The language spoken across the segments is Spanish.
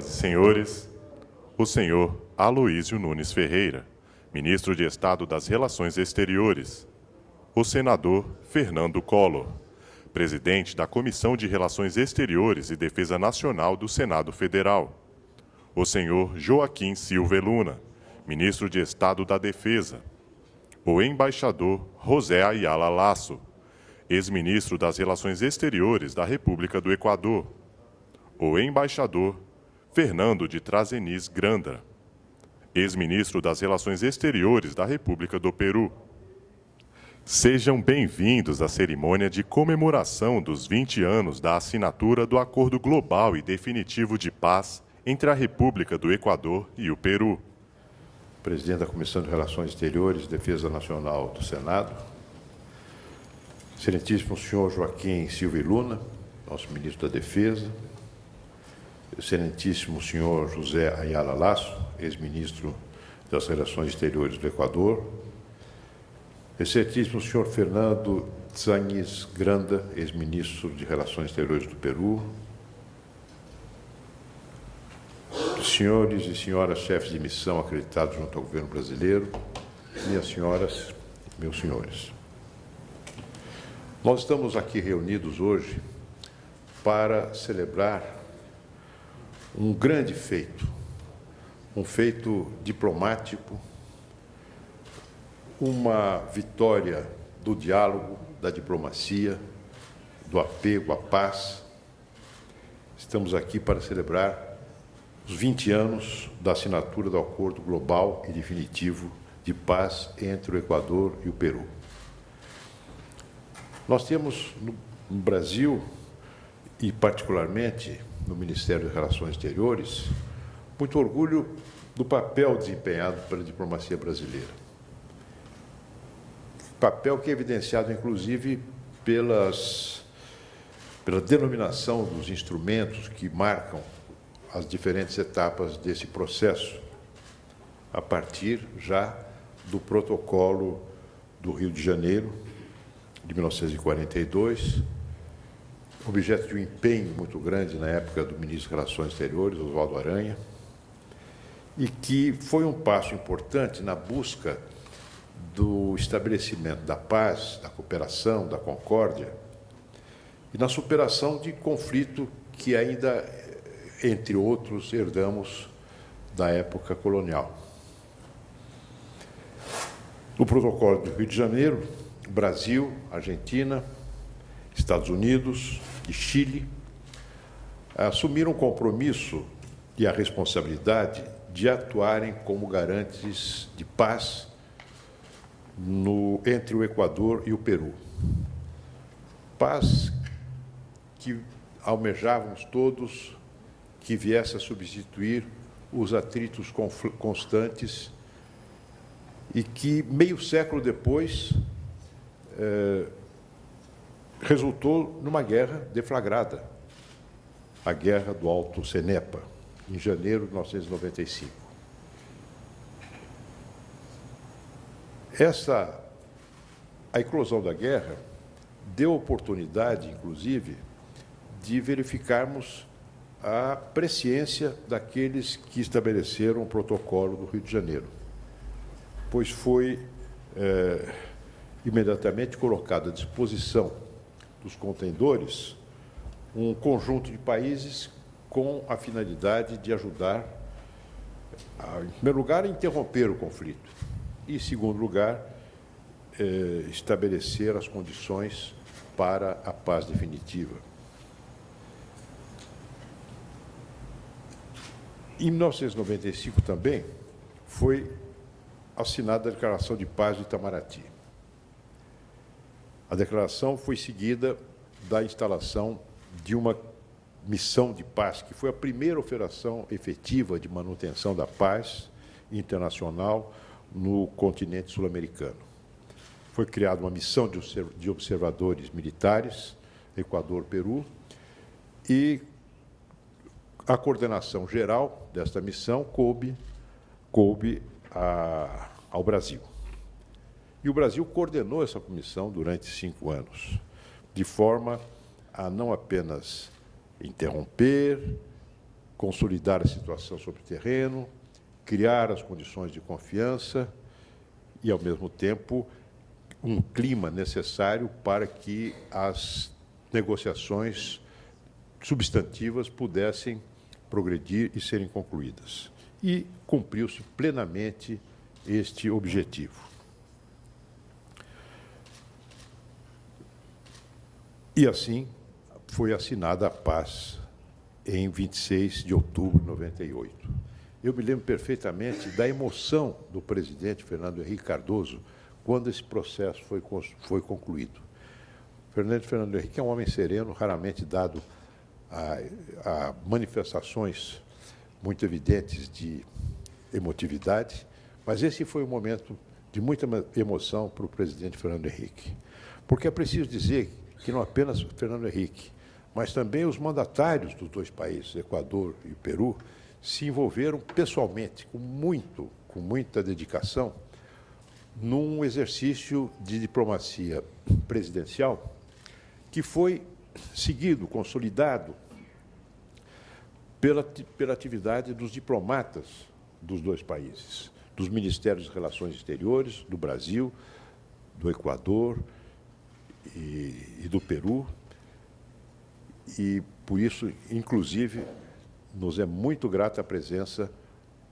Senhoras e senhores, o senhor Aloísio Nunes Ferreira, ministro de Estado das Relações Exteriores, o senador Fernando Collor, presidente da Comissão de Relações Exteriores e Defesa Nacional do Senado Federal, o senhor Joaquim Silva Luna, ministro de Estado da Defesa, o embaixador José Ayala Lasso, ex-ministro das Relações Exteriores da República do Equador, o embaixador Fernando de Trazenis Granda, ex-ministro das Relações Exteriores da República do Peru. Sejam bem-vindos à cerimônia de comemoração dos 20 anos da assinatura do Acordo Global e Definitivo de Paz entre a República do Equador e o Peru. Presidente da Comissão de Relações Exteriores e Defesa Nacional do Senado, Excelentíssimo senhor Joaquim Silva Luna, nosso ministro da Defesa, Excelentíssimo senhor José Ayala Lasso, ex-ministro das Relações Exteriores do Equador, Excelentíssimo senhor Fernando Tzanhes Granda, ex-ministro de Relações Exteriores do Peru, senhores e senhoras chefes de missão acreditados junto ao governo brasileiro, minhas senhoras, meus senhores. Nós estamos aqui reunidos hoje para celebrar um grande feito, um feito diplomático, uma vitória do diálogo, da diplomacia, do apego à paz. Estamos aqui para celebrar os 20 anos da assinatura do Acordo Global e Definitivo de Paz entre o Equador e o Peru. Nós temos no Brasil, e particularmente no Ministério das Relações Exteriores, muito orgulho do papel desempenhado pela diplomacia brasileira. Papel que é evidenciado, inclusive, pelas, pela denominação dos instrumentos que marcam as diferentes etapas desse processo, a partir já do protocolo do Rio de Janeiro, de 1942, objeto de um empenho muito grande na época do ministro das Relações Exteriores, Oswaldo Aranha, e que foi um passo importante na busca do estabelecimento da paz, da cooperação, da concórdia e na superação de conflito que ainda, entre outros, herdamos da época colonial. No protocolo do Rio de Janeiro, Brasil, Argentina, Estados Unidos, e Chile, assumiram o compromisso e a responsabilidade de atuarem como garantes de paz no, entre o Equador e o Peru. Paz que almejávamos todos que viesse a substituir os atritos constantes e que, meio século depois, eh, resultou numa guerra deflagrada, a Guerra do Alto Cenepa, em janeiro de 1995. Essa, a eclosão da guerra deu oportunidade, inclusive, de verificarmos a presciência daqueles que estabeleceram o protocolo do Rio de Janeiro, pois foi é, imediatamente colocado à disposição dos contendores um conjunto de países com a finalidade de ajudar, a, em primeiro lugar, a interromper o conflito e, em segundo lugar, eh, estabelecer as condições para a paz definitiva. Em 1995 também foi assinada a Declaração de Paz de Itamaraty. A declaração foi seguida da instalação de uma missão de paz, que foi a primeira operação efetiva de manutenção da paz internacional no continente sul-americano. Foi criada uma missão de observadores militares, Equador, Peru, e a coordenação geral desta missão coube, coube a, ao Brasil. E o Brasil coordenou essa comissão durante cinco anos, de forma a não apenas interromper, consolidar a situação sobre o terreno, criar as condições de confiança e, ao mesmo tempo, um clima necessário para que as negociações substantivas pudessem progredir e serem concluídas. E cumpriu-se plenamente este objetivo. E assim foi assinada a paz em 26 de outubro de 98. Eu me lembro perfeitamente da emoção do presidente Fernando Henrique Cardoso quando esse processo foi, foi concluído. Fernando Fernando Henrique é um homem sereno, raramente dado a, a manifestações muito evidentes de emotividade, mas esse foi um momento de muita emoção para o presidente Fernando Henrique. Porque é preciso dizer que não apenas Fernando Henrique, mas também os mandatários dos dois países, Equador e Peru, se envolveram pessoalmente, com muito, com muita dedicação, num exercício de diplomacia presidencial que foi seguido, consolidado pela, pela atividade dos diplomatas dos dois países, dos Ministérios de Relações Exteriores do Brasil, do Equador e, e do Peru. E, por isso, inclusive, nos é muito grata a presença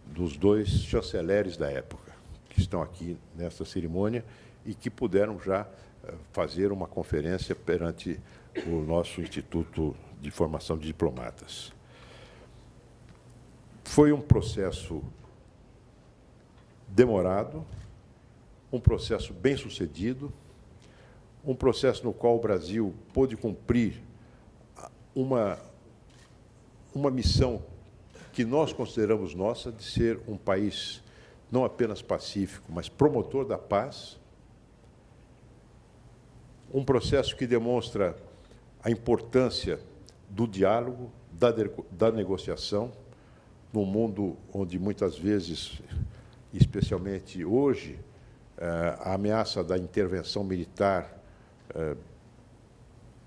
dos dois chanceleres da época, que estão aqui nesta cerimônia e que puderam já eh, fazer uma conferência perante o nosso Instituto de Formação de Diplomatas. Foi um processo demorado, um processo bem sucedido, um processo no qual o Brasil pôde cumprir uma, uma missão que nós consideramos nossa de ser um país não apenas pacífico, mas promotor da paz. Um processo que demonstra a importância do diálogo, da, da negociação, num mundo onde muitas vezes, especialmente hoje, eh, a ameaça da intervenção militar eh,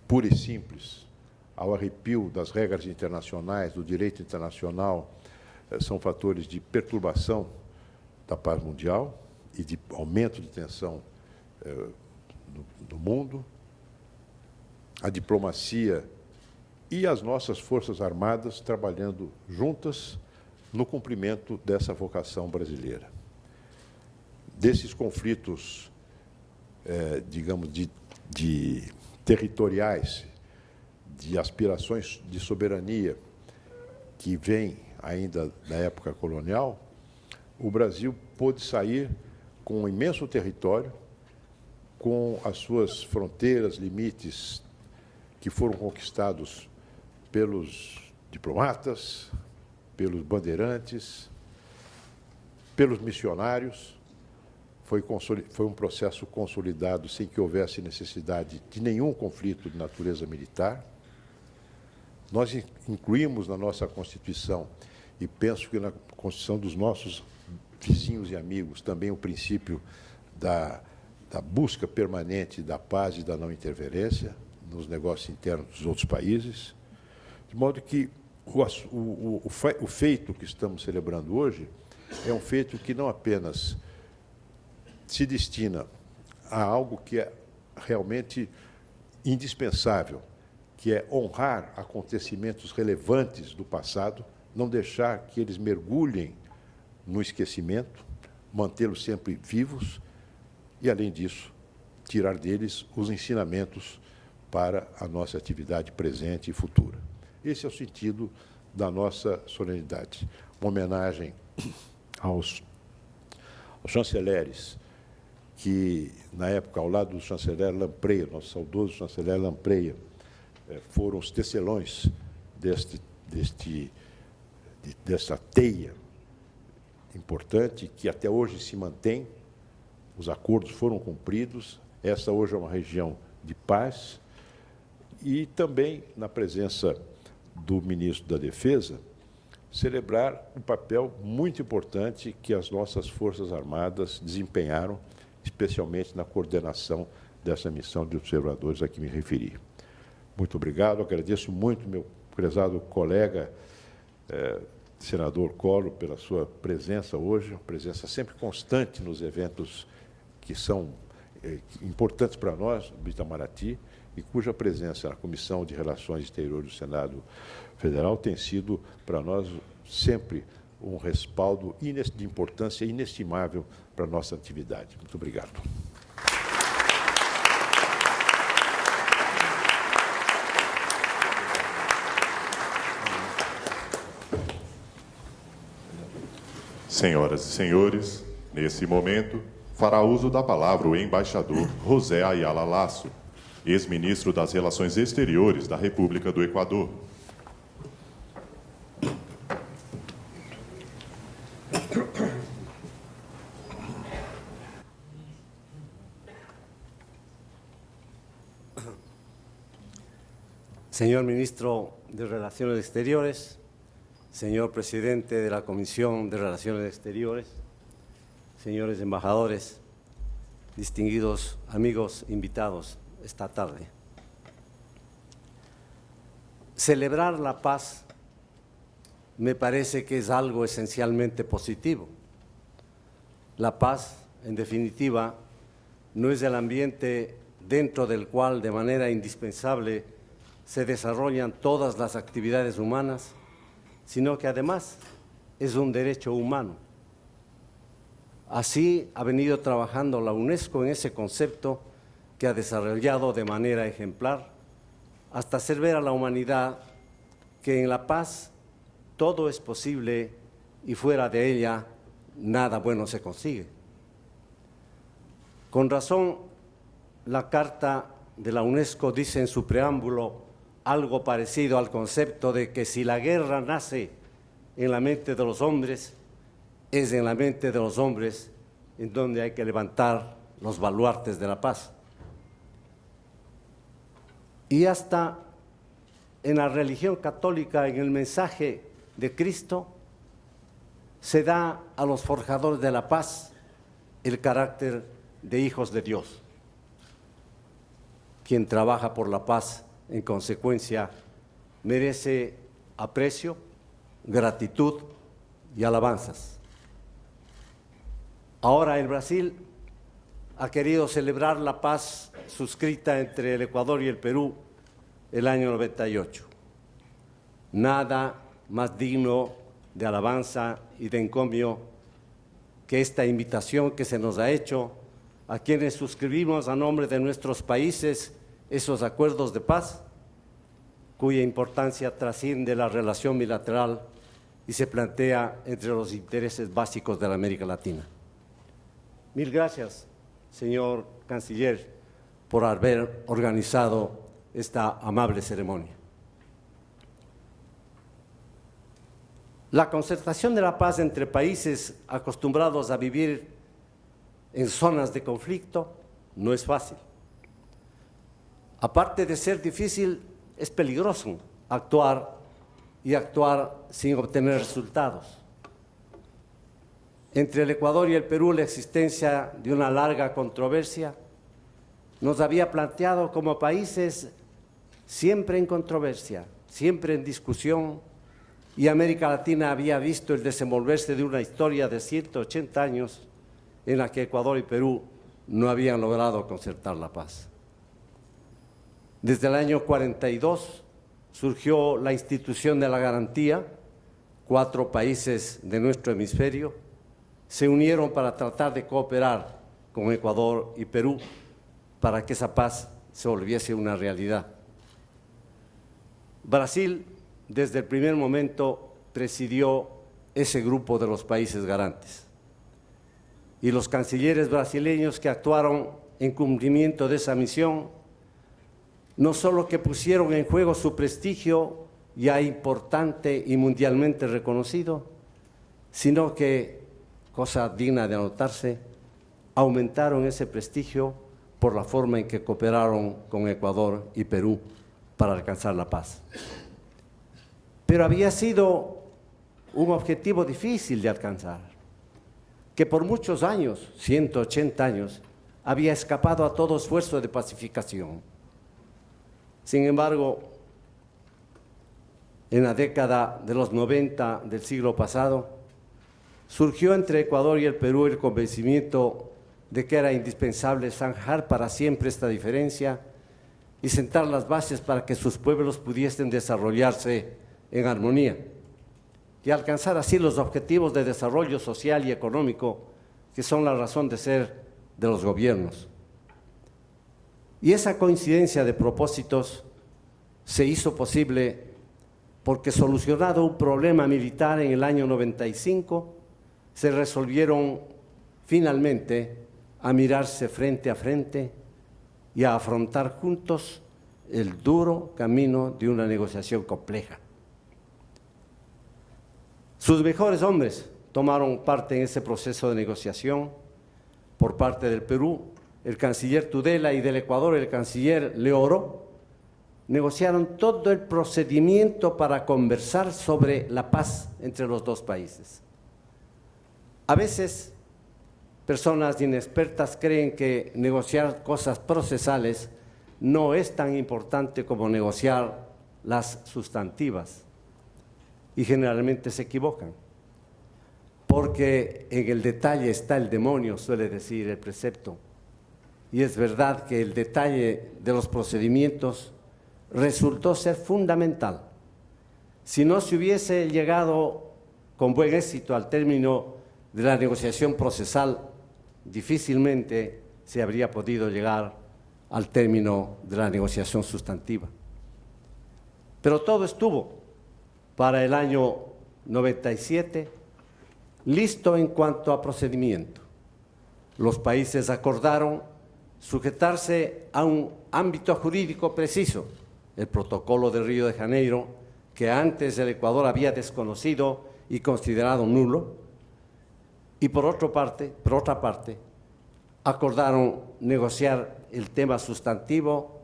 pura e simples, ao arrepio das regras internacionais, do direito internacional, eh, são fatores de perturbação da paz mundial e de aumento de tensão no mundo a diplomacia e as nossas Forças Armadas trabalhando juntas no cumprimento dessa vocação brasileira. Desses conflitos, é, digamos, de, de territoriais, de aspirações de soberania que vem ainda da época colonial, o Brasil pôde sair com um imenso território, com as suas fronteiras, limites que foram conquistados pelos diplomatas, pelos bandeirantes, pelos missionários. Foi, foi, um processo consolidado sem que houvesse necessidade de nenhum conflito de natureza militar. Nós incluímos na nossa Constituição, e penso que na Constituição dos nossos vizinhos e amigos, também o princípio da, da busca permanente da paz e da não interferência, nos negócios internos dos outros países, de modo que o, o, o, o feito que estamos celebrando hoje é um feito que não apenas se destina a algo que é realmente indispensável, que é honrar acontecimentos relevantes do passado, não deixar que eles mergulhem no esquecimento, mantê-los sempre vivos e, além disso, tirar deles os ensinamentos para a nossa atividade presente e futura. Esse é o sentido da nossa solenidade. Uma homenagem aos, aos chanceleres que, na época, ao lado do chanceler Lampreia, nosso saudoso chanceler Lampreia, eh, foram os tecelões deste, deste, desta teia importante que até hoje se mantém. Os acordos foram cumpridos. Essa hoje é uma região de paz, e também, na presença do ministro da Defesa, celebrar um papel muito importante que as nossas Forças Armadas desempenharam, especialmente na coordenação dessa missão de observadores a que me referi. Muito obrigado, agradeço muito meu prezado colega eh, senador Collor, pela sua presença hoje, presença sempre constante nos eventos que são eh, importantes para nós, do Itamaraty, e cuja presença na Comissão de Relações Exteriores do Senado Federal tem sido para nós sempre um respaldo de importância inestimável para a nossa atividade. Muito obrigado. Senhoras e senhores, nesse momento, fará uso da palavra o embaixador José Ayala Lasso, ex-ministro das Relações Exteriores da República do Equador. Señor Ministro de Relaciones Exteriores, señor Presidente de la Comisión de Relaciones Exteriores, señores embajadores, distinguidos amigos invitados esta tarde. Celebrar la paz me parece que es algo esencialmente positivo. La paz, en definitiva, no es el ambiente dentro del cual de manera indispensable se desarrollan todas las actividades humanas, sino que además es un derecho humano. Así ha venido trabajando la UNESCO en ese concepto que ha desarrollado de manera ejemplar hasta hacer ver a la humanidad que en la paz todo es posible y fuera de ella nada bueno se consigue. Con razón, la Carta de la UNESCO dice en su preámbulo algo parecido al concepto de que si la guerra nace en la mente de los hombres, es en la mente de los hombres en donde hay que levantar los baluartes de la paz. Y hasta en la religión católica, en el mensaje de Cristo, se da a los forjadores de la paz el carácter de hijos de Dios. Quien trabaja por la paz en consecuencia, merece aprecio, gratitud y alabanzas. Ahora el Brasil ha querido celebrar la paz suscrita entre el Ecuador y el Perú el año 98. Nada más digno de alabanza y de encomio que esta invitación que se nos ha hecho a quienes suscribimos a nombre de nuestros países esos acuerdos de paz, cuya importancia trasciende la relación bilateral y se plantea entre los intereses básicos de la América Latina. Mil gracias, señor canciller, por haber organizado esta amable ceremonia. La concertación de la paz entre países acostumbrados a vivir en zonas de conflicto no es fácil aparte de ser difícil, es peligroso actuar y actuar sin obtener resultados. Entre el Ecuador y el Perú la existencia de una larga controversia nos había planteado como países siempre en controversia, siempre en discusión, y América Latina había visto el desenvolverse de una historia de 180 años en la que Ecuador y Perú no habían logrado concertar la paz. Desde el año 42 surgió la institución de la garantía, cuatro países de nuestro hemisferio se unieron para tratar de cooperar con Ecuador y Perú para que esa paz se volviese una realidad. Brasil, desde el primer momento, presidió ese grupo de los países garantes. Y los cancilleres brasileños que actuaron en cumplimiento de esa misión no solo que pusieron en juego su prestigio ya importante y mundialmente reconocido, sino que, cosa digna de anotarse, aumentaron ese prestigio por la forma en que cooperaron con Ecuador y Perú para alcanzar la paz. Pero había sido un objetivo difícil de alcanzar, que por muchos años, 180 años, había escapado a todo esfuerzo de pacificación sin embargo, en la década de los 90 del siglo pasado, surgió entre Ecuador y el Perú el convencimiento de que era indispensable zanjar para siempre esta diferencia y sentar las bases para que sus pueblos pudiesen desarrollarse en armonía y alcanzar así los objetivos de desarrollo social y económico que son la razón de ser de los gobiernos. Y esa coincidencia de propósitos se hizo posible porque solucionado un problema militar en el año 95, se resolvieron finalmente a mirarse frente a frente y a afrontar juntos el duro camino de una negociación compleja. Sus mejores hombres tomaron parte en ese proceso de negociación por parte del Perú, el canciller Tudela y del Ecuador el canciller Leoro, negociaron todo el procedimiento para conversar sobre la paz entre los dos países. A veces personas inexpertas creen que negociar cosas procesales no es tan importante como negociar las sustantivas y generalmente se equivocan porque en el detalle está el demonio, suele decir el precepto. Y es verdad que el detalle de los procedimientos resultó ser fundamental. Si no se hubiese llegado con buen éxito al término de la negociación procesal, difícilmente se habría podido llegar al término de la negociación sustantiva. Pero todo estuvo para el año 97 listo en cuanto a procedimiento. Los países acordaron sujetarse a un ámbito jurídico preciso, el protocolo de Río de Janeiro, que antes el Ecuador había desconocido y considerado nulo, y por, otra parte, por otra parte, acordaron negociar el tema sustantivo,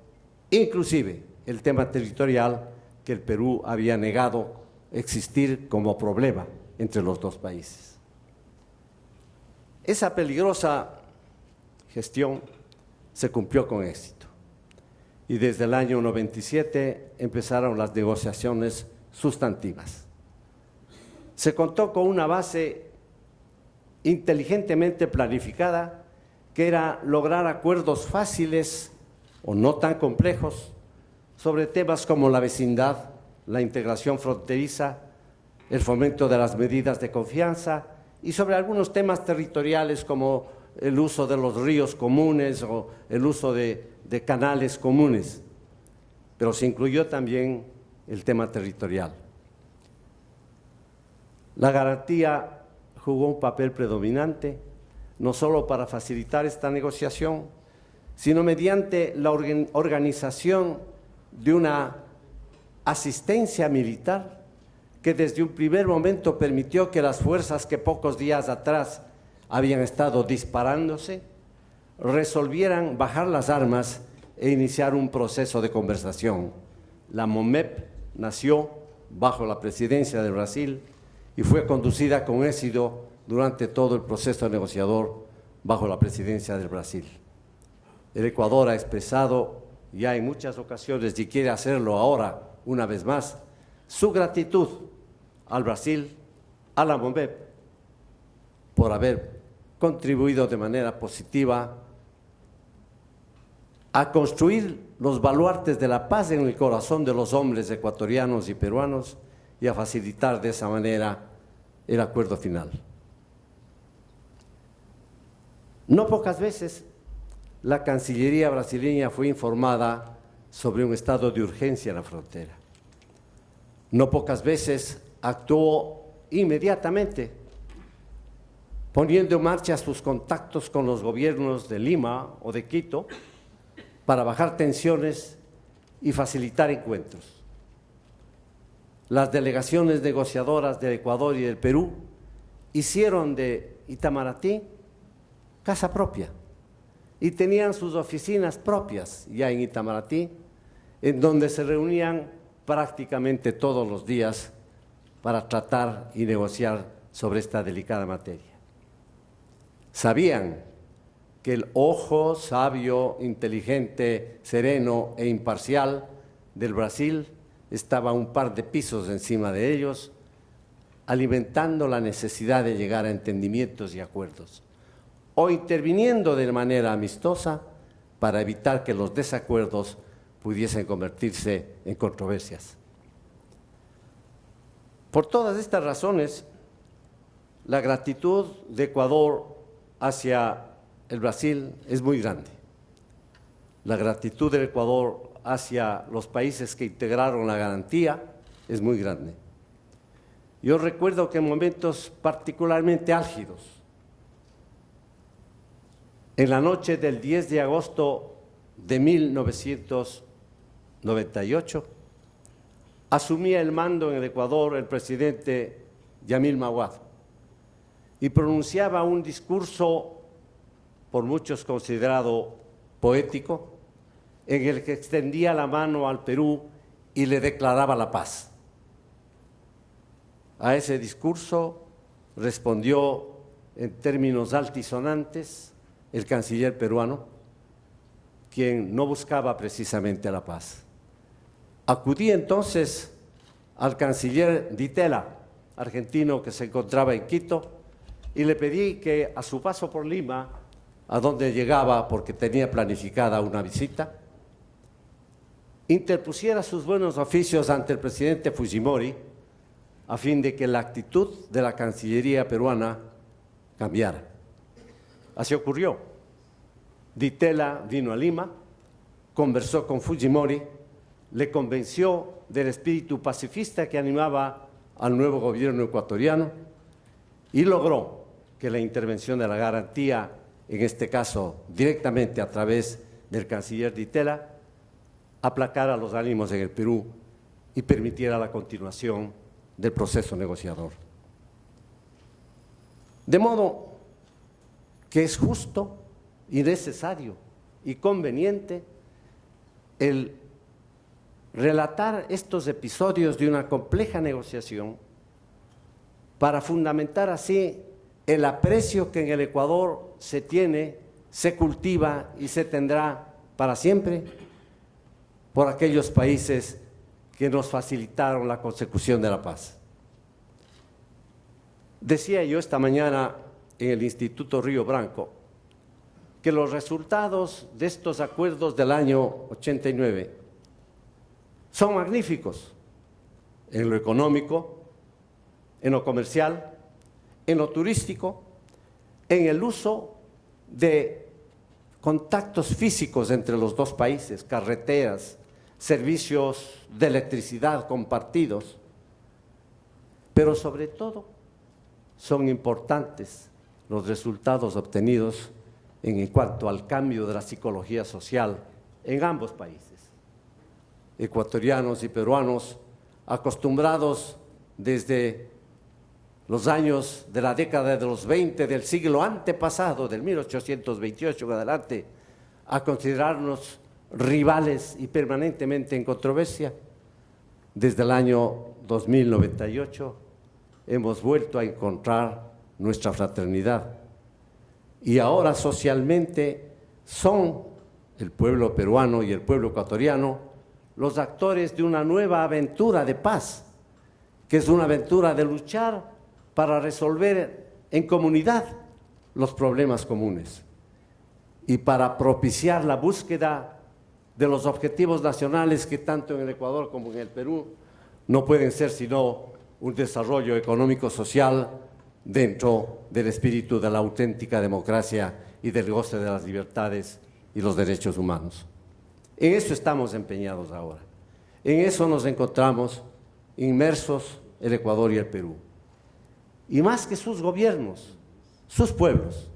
inclusive el tema territorial que el Perú había negado existir como problema entre los dos países. Esa peligrosa gestión se cumplió con éxito y desde el año 97 empezaron las negociaciones sustantivas. Se contó con una base inteligentemente planificada que era lograr acuerdos fáciles o no tan complejos sobre temas como la vecindad, la integración fronteriza, el fomento de las medidas de confianza y sobre algunos temas territoriales como el uso de los ríos comunes o el uso de, canales comunes. Pero se incluyó también el tema territorial. La garantía jugó un papel predominante, no solo para facilitar esta negociación, sino mediante la organización de una asistencia militar que desde un primer momento permitió que las fuerzas que pocos días atrás habían estado disparándose resolvieran bajar las armas e iniciar un proceso de conversación. La MOMEP nació bajo la presidencia de Brasil y fue conducida con éxito durante todo el proceso negociador bajo la presidencia del Brasil. El Ecuador ha expresado ya en muchas ocasiones y quiere hacerlo ahora una vez más su gratitud al Brasil, a la MOMEP, por haber contribuido de manera positiva a construir los baluartes de la paz en el corazón de los hombres ecuatorianos y peruanos y a facilitar de esa manera el acuerdo final. No pocas veces la Cancillería brasileña fue informada sobre un estado de urgencia en la frontera. No pocas veces actuó inmediatamente, poniendo en marcha sus contactos con los gobiernos de Lima o de Quito para bajar tensiones y facilitar encuentros. Las delegaciones negociadoras del Ecuador y del Perú hicieron de Itamaraty casa propia y tenían sus oficinas propias ya en Itamaraty, en donde se reunían prácticamente todos los días para tratar y negociar sobre esta delicada materia. Sabían que el ojo sabio, inteligente, sereno e imparcial del Brasil estaba un par de pisos encima de ellos, alimentando la necesidad de llegar a entendimientos y acuerdos, o interviniendo de manera amistosa para evitar que los desacuerdos pudiesen convertirse en controversias. Por todas estas razones, la gratitud de Ecuador hacia el Brasil es muy grande. La gratitud del Ecuador hacia los países que integraron la garantía es muy grande. Yo recuerdo que en momentos particularmente álgidos, en la noche del 10 de agosto de 1998, asumía el mando en el Ecuador el presidente Yamil Mawad y pronunciaba un discurso por muchos considerado poético, en el que extendía la mano al Perú y le declaraba la paz. A ese discurso respondió en términos altisonantes el canciller peruano, quien no buscaba precisamente la paz. Acudí entonces al canciller Ditela, argentino que se encontraba en Quito, y le pedí que a su paso por Lima, a donde llegaba porque tenía planificada una visita, interpusiera sus buenos oficios ante el presidente Fujimori a fin de que la actitud de la Cancillería peruana cambiara. Así ocurrió. Ditela vino a Lima, conversó con Fujimori, le convenció del espíritu pacifista que animaba al nuevo gobierno ecuatoriano y logró que la intervención de la garantía, en este caso directamente a través del canciller Ditela, aplacara los ánimos en el Perú y permitiera la continuación del proceso negociador. De modo que es justo y necesario y conveniente el relatar estos episodios de una compleja negociación para fundamentar así el aprecio que en el Ecuador se tiene, se cultiva y se tendrá para siempre por aquellos países que nos facilitaron la consecución de la paz. Decía yo esta mañana en el Instituto Río Branco que los resultados de estos acuerdos del año 89 son magníficos en lo económico, en lo comercial, en lo turístico, en el uso de contactos físicos entre los dos países, carreteras, servicios de electricidad compartidos, pero sobre todo son importantes los resultados obtenidos en cuanto al cambio de la psicología social en ambos países. Ecuatorianos y peruanos acostumbrados desde los años de la década de los 20 del siglo antepasado, del 1828 en adelante, a considerarnos rivales y permanentemente en controversia. Desde el año 2098 hemos vuelto a encontrar nuestra fraternidad. Y ahora socialmente son el pueblo peruano y el pueblo ecuatoriano los actores de una nueva aventura de paz, que es una aventura de luchar para resolver en comunidad los problemas comunes y para propiciar la búsqueda de los objetivos nacionales que tanto en el Ecuador como en el Perú no pueden ser sino un desarrollo económico-social dentro del espíritu de la auténtica democracia y del goce de las libertades y los derechos humanos. En eso estamos empeñados ahora. En eso nos encontramos inmersos el Ecuador y el Perú. Y más que sus gobiernos, sus pueblos.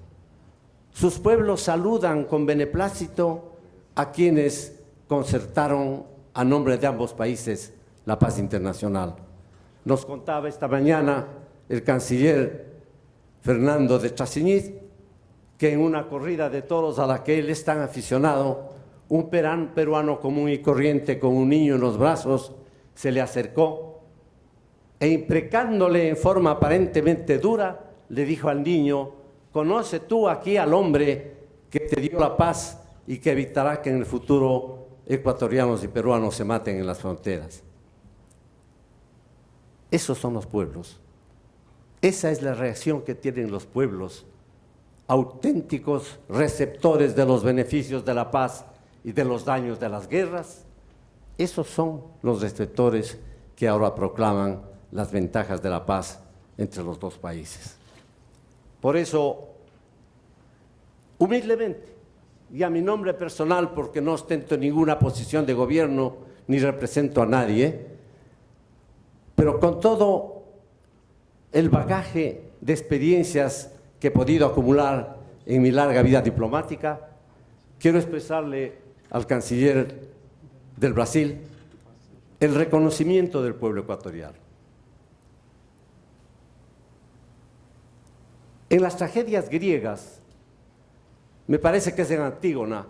Sus pueblos saludan con beneplácito a quienes concertaron a nombre de ambos países la paz internacional. Nos contaba esta mañana el canciller Fernando de Chasiñiz que en una corrida de toros a la que él es tan aficionado, un peruano común y corriente con un niño en los brazos se le acercó e imprecándole en forma aparentemente dura, le dijo al niño, conoce tú aquí al hombre que te dio la paz y que evitará que en el futuro ecuatorianos y peruanos se maten en las fronteras. Esos son los pueblos. Esa es la reacción que tienen los pueblos, auténticos receptores de los beneficios de la paz y de los daños de las guerras. Esos son los receptores que ahora proclaman las ventajas de la paz entre los dos países. Por eso, humildemente, y a mi nombre personal, porque no ostento ninguna posición de gobierno ni represento a nadie, pero con todo el bagaje de experiencias que he podido acumular en mi larga vida diplomática, quiero expresarle al canciller del Brasil el reconocimiento del pueblo ecuatoriano. En las tragedias griegas, me parece que es en Antígona,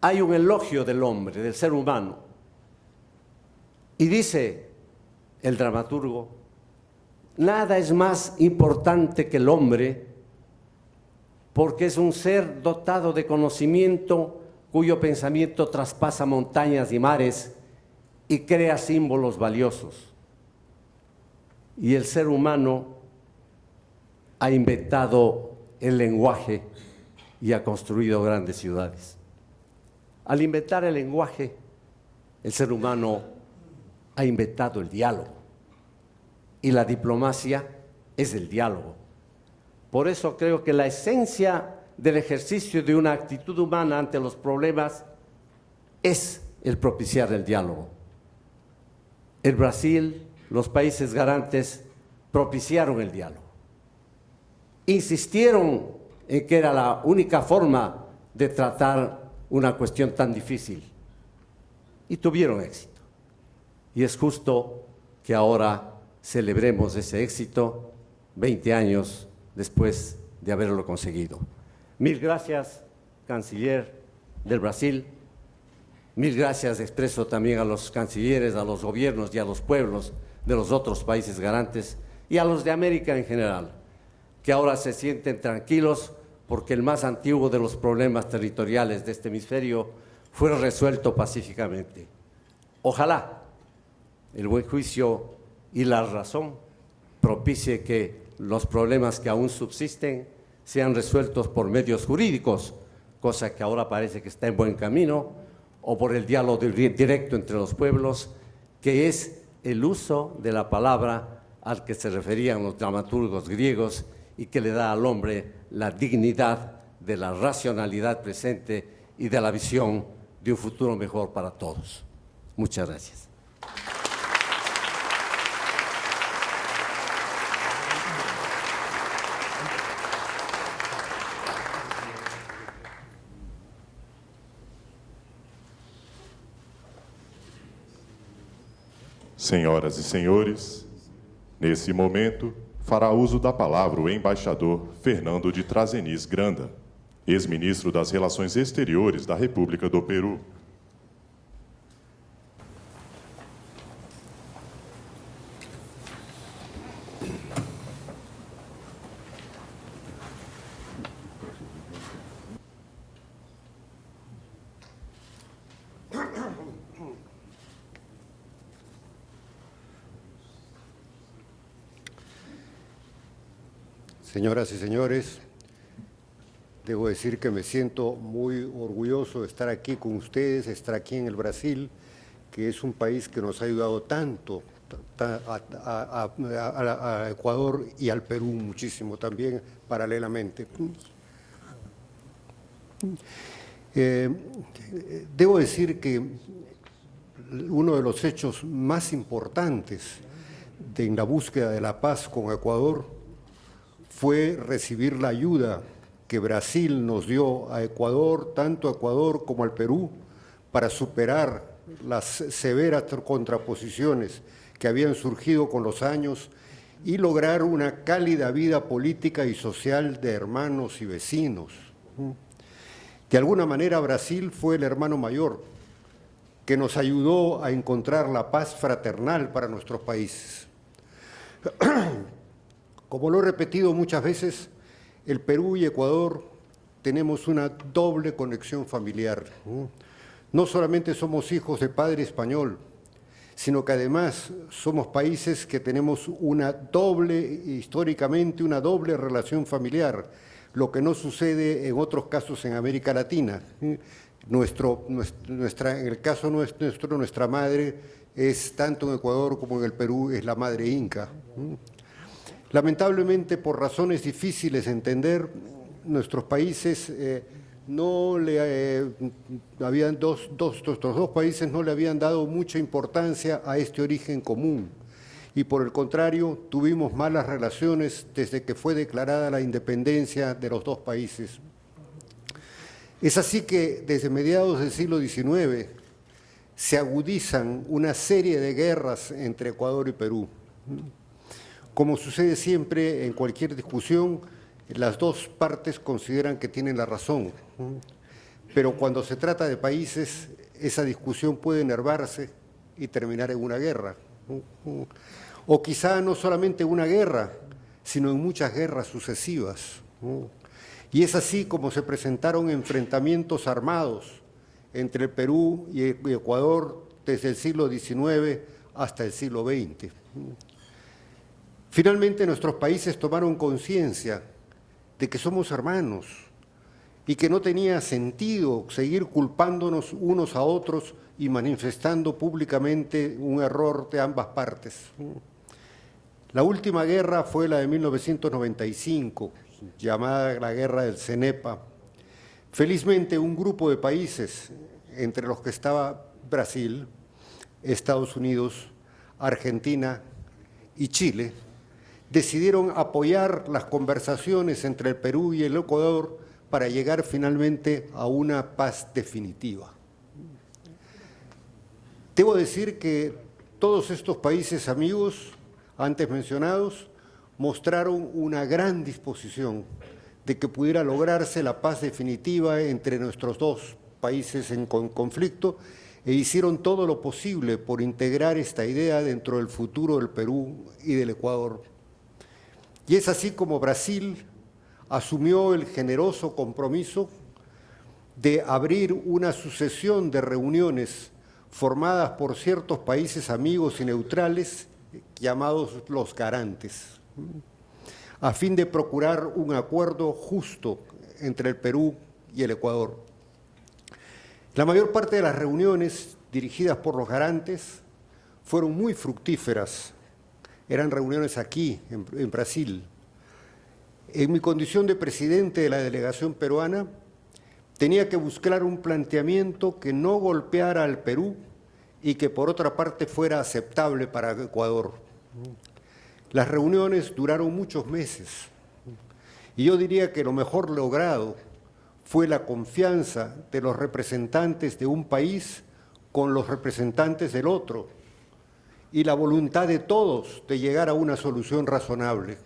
hay un elogio del hombre, del ser humano. Y dice el dramaturgo, nada es más importante que el hombre porque es un ser dotado de conocimiento cuyo pensamiento traspasa montañas y mares y crea símbolos valiosos. Y el ser humano ha inventado el lenguaje y ha construido grandes ciudades. Al inventar el lenguaje, el ser humano ha inventado el diálogo. Y la diplomacia es el diálogo. Por eso creo que la esencia del ejercicio de una actitud humana ante los problemas es el propiciar el diálogo. El Brasil, los países garantes propiciaron el diálogo insistieron en que era la única forma de tratar una cuestión tan difícil y tuvieron éxito. Y es justo que ahora celebremos ese éxito 20 años después de haberlo conseguido. Mil gracias, canciller del Brasil. Mil gracias expreso también a los cancilleres, a los gobiernos y a los pueblos de los otros países garantes y a los de América en general que ahora se sienten tranquilos porque el más antiguo de los problemas territoriales de este hemisferio fue resuelto pacíficamente. Ojalá el buen juicio y la razón propicie que los problemas que aún subsisten sean resueltos por medios jurídicos, cosa que ahora parece que está en buen camino, o por el diálogo directo entre los pueblos, que es el uso de la palabra al que se referían los dramaturgos griegos y que le da al hombre la dignidad de la racionalidad presente y de la visión de un futuro mejor para todos. Muchas gracias. Senhoras e senhores, nesse momento, fará uso da palavra o embaixador Fernando de Trazenis Granda, ex-ministro das Relações Exteriores da República do Peru. Señoras y señores, debo decir que me siento muy orgulloso de estar aquí con ustedes, estar aquí en el Brasil, que es un país que nos ha ayudado tanto a, Ecuador y al Perú muchísimo también, paralelamente. Eh, debo decir que uno de los hechos más importantes en la búsqueda de la paz con Ecuador fue recibir la ayuda que Brasil nos dio a Ecuador, tanto a Ecuador como al Perú, para superar las severas contraposiciones que habían surgido con los años y lograr una cálida vida política y social de hermanos y vecinos. De alguna manera Brasil fue el hermano mayor que nos ayudó a encontrar la paz fraternal para nuestros países. Como lo he repetido muchas veces, el Perú y Ecuador tenemos una doble conexión familiar. No solamente somos hijos de padre español, sino que además somos países que tenemos una doble, históricamente, una doble relación familiar, lo que no sucede en otros casos en América Latina. Nuestro, nuestra, en el caso nuestro, nuestra madre es tanto en Ecuador como en el Perú, es la madre inca. Lamentablemente, por razones difíciles de entender, nuestros países eh, no le eh, habían dos, dos, países no le habían dado mucha importancia a este origen común y por el contrario tuvimos malas relaciones desde que fue declarada la independencia de los dos países. Es así que desde mediados del siglo XIX se agudizan una serie de guerras entre Ecuador y Perú. Como sucede siempre en cualquier discusión, las dos partes consideran que tienen la razón, pero cuando se trata de países, esa discusión puede enervarse y terminar en una guerra. O quizá no solamente una guerra, sino en muchas guerras sucesivas. Y es así como se presentaron enfrentamientos armados entre el Perú y Ecuador desde el siglo XIX hasta el siglo XX. Finalmente nuestros países tomaron conciencia de que somos hermanos y que no tenía sentido seguir culpándonos unos a otros y manifestando públicamente un error de ambas partes. La última guerra fue la de 1995, llamada la Guerra del Cenepa. Felizmente un grupo de países, entre los que estaba Brasil, Estados Unidos, Argentina y Chile, decidieron apoyar las conversaciones entre el Perú y el Ecuador para llegar finalmente a una paz definitiva. Debo decir que todos estos países amigos, antes mencionados, mostraron una gran disposición de que pudiera lograrse la paz definitiva entre nuestros dos países en conflicto e hicieron todo lo posible por integrar esta idea dentro del futuro del Perú y del Ecuador. Y es así como Brasil asumió el generoso compromiso de abrir una sucesión de reuniones formadas por ciertos países amigos y neutrales llamados los garantes, a fin de procurar un acuerdo justo entre el Perú y el Ecuador. La mayor parte de las reuniones dirigidas por los garantes fueron muy fructíferas eran reuniones aquí, en, Brasil. En mi condición de presidente de la delegación peruana, tenía que buscar un planteamiento que no golpeara al Perú y que por otra parte fuera aceptable para Ecuador. Las reuniones duraron muchos meses y yo diría que lo mejor logrado fue la confianza de los representantes de un país con los representantes del otro y la voluntad de todos de llegar a una solución razonable.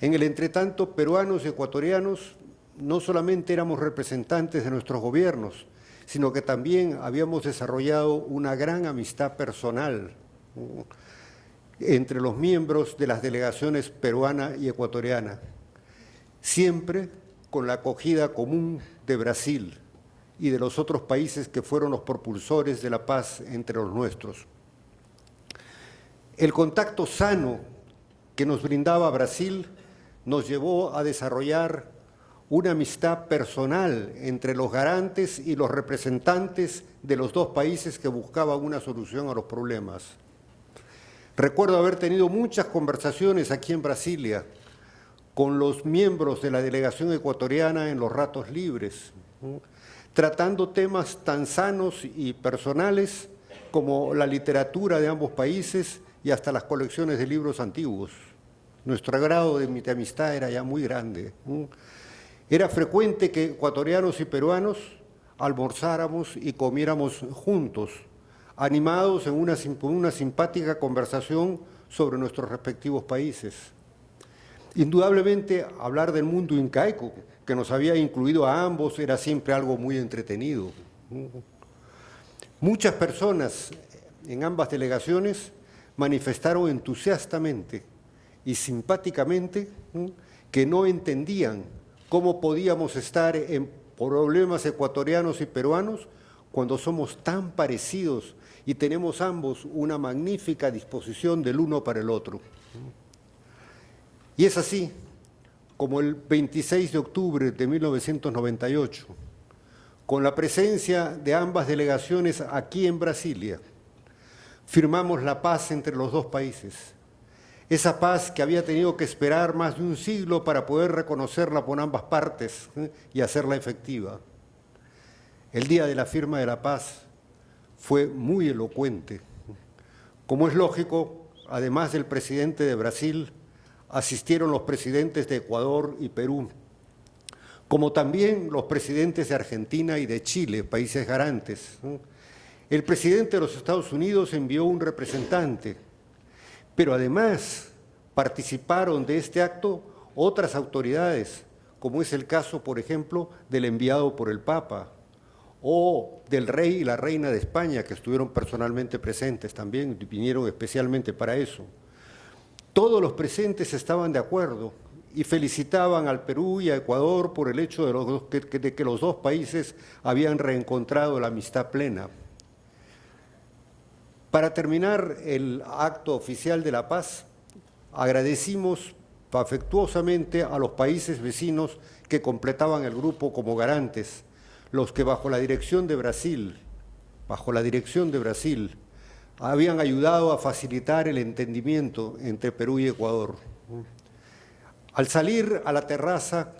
En el entretanto, peruanos y ecuatorianos no solamente éramos representantes de nuestros gobiernos, sino que también habíamos desarrollado una gran amistad personal entre los miembros de las delegaciones peruana y ecuatoriana, siempre con la acogida común de Brasil, y de los otros países que fueron los propulsores de la paz entre los nuestros. El contacto sano que nos brindaba Brasil nos llevó a desarrollar una amistad personal entre los garantes y los representantes de los dos países que buscaban una solución a los problemas. Recuerdo haber tenido muchas conversaciones aquí en Brasilia con los miembros de la delegación ecuatoriana en los ratos libres, tratando temas tan sanos y personales como la literatura de ambos países y hasta las colecciones de libros antiguos. Nuestro grado de, amistad era ya muy grande. Era frecuente que ecuatorianos y peruanos almorzáramos y comiéramos juntos, animados en una, una simpática conversación sobre nuestros respectivos países. Indudablemente, hablar del mundo incaico, que nos había incluido a ambos, era siempre algo muy entretenido. Muchas personas en ambas delegaciones manifestaron entusiastamente y simpáticamente que no entendían cómo podíamos estar en problemas ecuatorianos y peruanos cuando somos tan parecidos y tenemos ambos una magnífica disposición del uno para el otro. Y es así como el 26 de octubre de 1998, con la presencia de ambas delegaciones aquí en Brasilia, firmamos la paz entre los dos países. Esa paz que había tenido que esperar más de un siglo para poder reconocerla por ambas partes ¿eh? y hacerla efectiva. El día de la firma de la paz fue muy elocuente. Como es lógico, además del presidente de Brasil, asistieron los presidentes de Ecuador y Perú, como también los presidentes de Argentina y de Chile, países garantes. El presidente de los Estados Unidos envió un representante, pero además participaron de este acto otras autoridades, como es el caso, por ejemplo, del enviado por el Papa, o del rey y la reina de España, que estuvieron personalmente presentes también, vinieron especialmente para eso. Todos los presentes estaban de acuerdo y felicitaban al Perú y a Ecuador por el hecho de, que, los dos países habían reencontrado la amistad plena. Para terminar el acto oficial de la paz, agradecimos afectuosamente a los países vecinos que completaban el grupo como garantes, los que bajo la dirección de Brasil, bajo la dirección de Brasil, habían ayudado a facilitar el entendimiento entre Perú y Ecuador. Al salir a la terraza,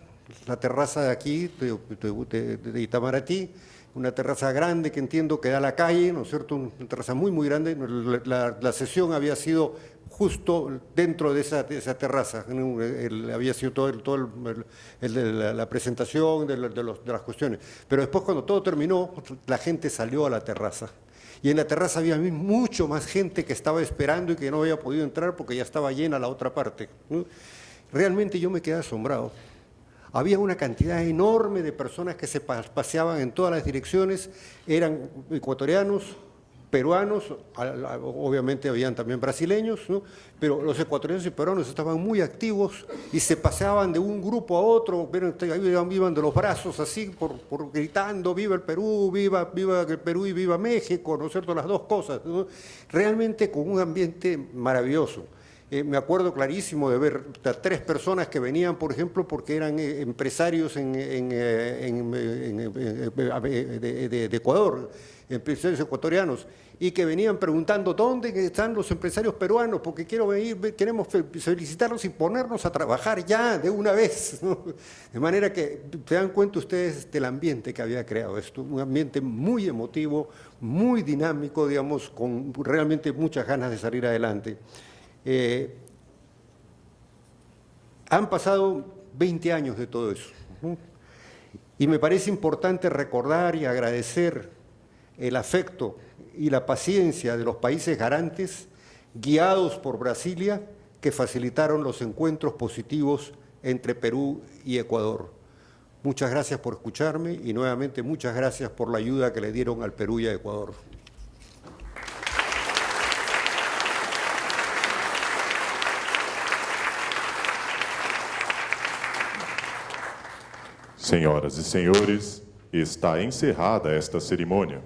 la terraza de aquí, de, Itamaraty, una terraza grande que entiendo que da a la calle, ¿no es cierto? Una terraza muy, muy grande. La, sesión había sido justo dentro de esa, terraza. había sido todo, todo la, presentación de, de las cuestiones. Pero después, cuando todo terminó, la gente salió a la terraza. Y en la terraza había mucho más gente que estaba esperando y que no había podido entrar porque ya estaba llena la otra parte. Realmente yo me quedé asombrado. Había una cantidad enorme de personas que se paseaban en todas las direcciones, eran ecuatorianos, peruanos, obviamente habían también brasileños, pero los ecuatorianos y peruanos estaban muy activos y se paseaban de un grupo a otro, iban de los brazos así, por, gritando, viva el Perú, viva, viva el Perú y viva México, ¿no es cierto? Las dos cosas, realmente con un ambiente maravilloso. Eh, me acuerdo clarísimo de ver a tres personas que venían, por ejemplo, porque eran eh, empresarios en, de, Ecuador, empresarios ecuatorianos, y que venían preguntando dónde están los empresarios peruanos, porque quiero venir, queremos felicitarlos y ponernos a trabajar ya de una vez. De manera que se dan cuenta ustedes del ambiente que había creado esto, un ambiente muy emotivo, muy dinámico, digamos, con realmente muchas ganas de salir adelante. Eh, han pasado 20 años de todo eso. Y me parece importante recordar y agradecer el afecto y la paciencia de los países garantes, guiados por Brasilia, que facilitaron los encuentros positivos entre Perú y Ecuador. Muchas gracias por escucharme y nuevamente muchas gracias por la ayuda que le dieron al Perú y a Ecuador. Senhoras e senhores, está encerrada esta cerimônia.